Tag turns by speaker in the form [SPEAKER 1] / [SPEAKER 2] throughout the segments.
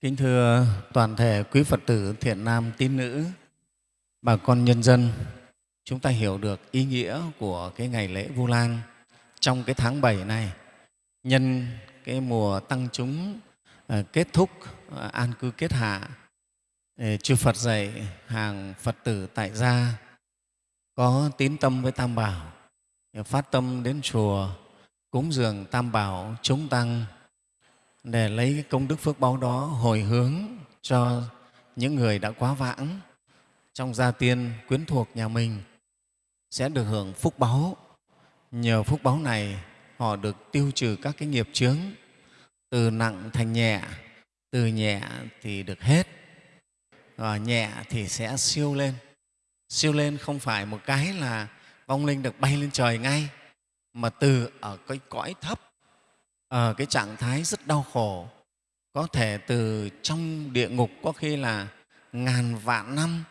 [SPEAKER 1] Kính thưa toàn thể quý Phật tử thiện nam tín nữ, bà con nhân dân, chúng ta hiểu được ý nghĩa của cái ngày lễ Vu Lan trong cái tháng 7 này, nhân cái mùa tăng chúng à, kết thúc à, an cư kết hạ. Chư Phật dạy hàng Phật tử tại gia có tín tâm với Tam Bảo, phát tâm đến chùa cúng dường Tam Bảo chúng tăng để lấy cái công đức phước báo đó hồi hướng cho những người đã quá vãng trong gia tiên quyến thuộc nhà mình sẽ được hưởng phúc báo Nhờ phúc báo này, họ được tiêu trừ các cái nghiệp chướng từ nặng thành nhẹ, từ nhẹ thì được hết, và nhẹ thì sẽ siêu lên. Siêu lên không phải một cái là vong linh được bay lên trời ngay, mà từ ở cái cõi thấp ở cái trạng thái rất đau khổ. Có thể từ trong địa ngục có khi là ngàn vạn năm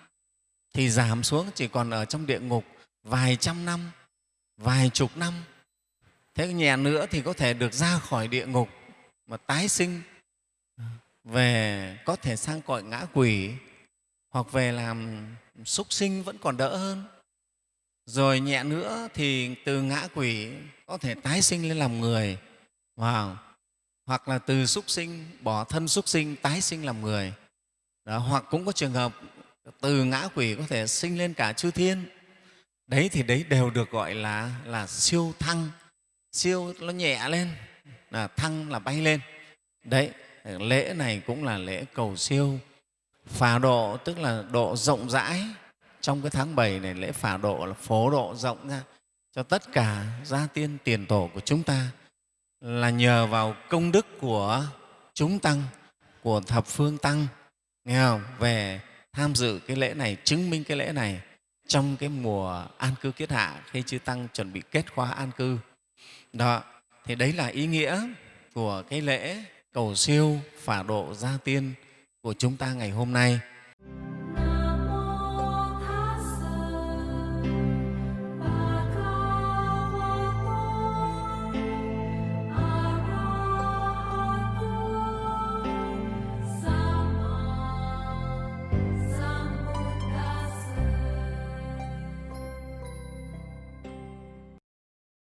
[SPEAKER 1] thì giảm xuống, chỉ còn ở trong địa ngục vài trăm năm, vài chục năm. Thế nhẹ nữa thì có thể được ra khỏi địa ngục mà tái sinh, về có thể sang cõi ngã quỷ hoặc về làm súc sinh vẫn còn đỡ hơn. Rồi nhẹ nữa thì từ ngã quỷ có thể tái sinh lên làm người. Wow. Hoặc là từ súc sinh, bỏ thân súc sinh, tái sinh làm người. Đó, hoặc cũng có trường hợp từ ngã quỷ có thể sinh lên cả chư thiên. Đấy thì đấy đều được gọi là, là siêu thăng. Siêu nó nhẹ lên, là thăng là bay lên. Đấy, lễ này cũng là lễ cầu siêu. Phà độ tức là độ rộng rãi. Trong cái tháng 7 này lễ phà độ là phổ độ rộng ra cho tất cả gia tiên tiền tổ của chúng ta là nhờ vào công đức của chúng tăng, của thập phương tăng, nghe không? về tham dự cái lễ này, chứng minh cái lễ này trong cái mùa an cư kết hạ khi chư tăng chuẩn bị kết khóa an cư. Đó, thì đấy là ý nghĩa của cái lễ cầu siêu phả độ gia tiên của chúng ta ngày hôm nay.